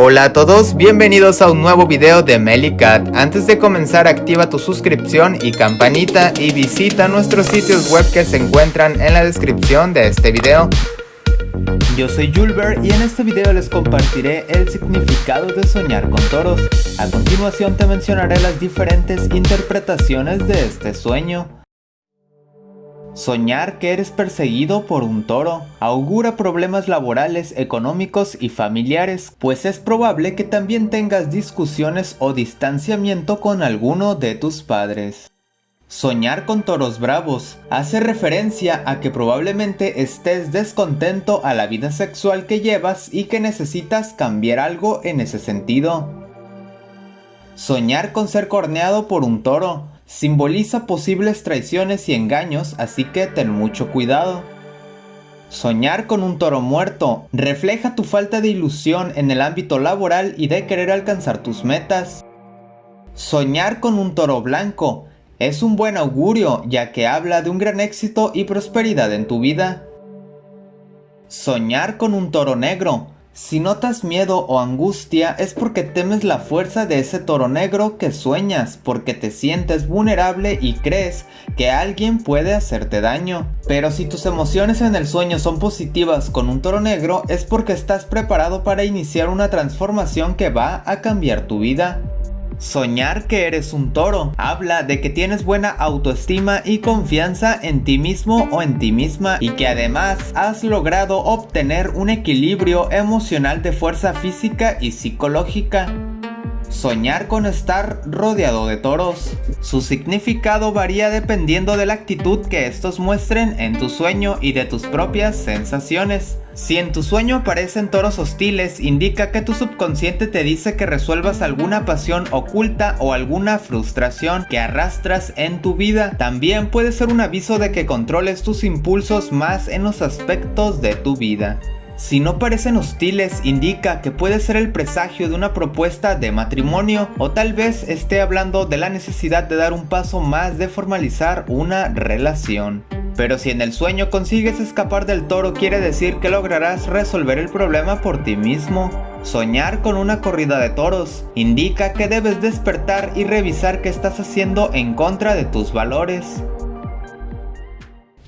Hola a todos, bienvenidos a un nuevo video de Melicat. Antes de comenzar activa tu suscripción y campanita y visita nuestros sitios web que se encuentran en la descripción de este video. Yo soy Julber y en este video les compartiré el significado de soñar con toros. A continuación te mencionaré las diferentes interpretaciones de este sueño. Soñar que eres perseguido por un toro augura problemas laborales, económicos y familiares, pues es probable que también tengas discusiones o distanciamiento con alguno de tus padres. Soñar con toros bravos hace referencia a que probablemente estés descontento a la vida sexual que llevas y que necesitas cambiar algo en ese sentido. Soñar con ser corneado por un toro simboliza posibles traiciones y engaños, así que ten mucho cuidado. Soñar con un toro muerto refleja tu falta de ilusión en el ámbito laboral y de querer alcanzar tus metas. Soñar con un toro blanco es un buen augurio ya que habla de un gran éxito y prosperidad en tu vida. Soñar con un toro negro si notas miedo o angustia es porque temes la fuerza de ese toro negro que sueñas, porque te sientes vulnerable y crees que alguien puede hacerte daño. Pero si tus emociones en el sueño son positivas con un toro negro es porque estás preparado para iniciar una transformación que va a cambiar tu vida. Soñar que eres un toro habla de que tienes buena autoestima y confianza en ti mismo o en ti misma y que además has logrado obtener un equilibrio emocional de fuerza física y psicológica. Soñar con estar rodeado de toros. Su significado varía dependiendo de la actitud que estos muestren en tu sueño y de tus propias sensaciones. Si en tu sueño aparecen toros hostiles, indica que tu subconsciente te dice que resuelvas alguna pasión oculta o alguna frustración que arrastras en tu vida. También puede ser un aviso de que controles tus impulsos más en los aspectos de tu vida. Si no parecen hostiles, indica que puede ser el presagio de una propuesta de matrimonio o tal vez esté hablando de la necesidad de dar un paso más de formalizar una relación. Pero si en el sueño consigues escapar del toro quiere decir que lograrás resolver el problema por ti mismo. Soñar con una corrida de toros indica que debes despertar y revisar qué estás haciendo en contra de tus valores.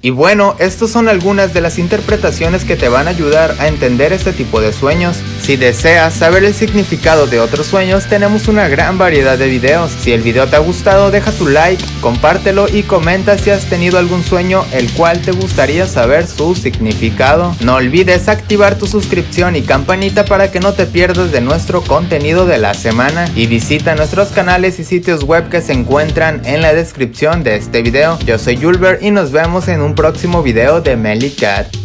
Y bueno, estas son algunas de las interpretaciones que te van a ayudar a entender este tipo de sueños. Si deseas saber el significado de otros sueños, tenemos una gran variedad de videos. Si el video te ha gustado, deja tu like, compártelo y comenta si has tenido algún sueño el cual te gustaría saber su significado. No olvides activar tu suscripción y campanita para que no te pierdas de nuestro contenido de la semana. Y visita nuestros canales y sitios web que se encuentran en la descripción de este video. Yo soy Julber y nos vemos en un próximo video de Melly Cat.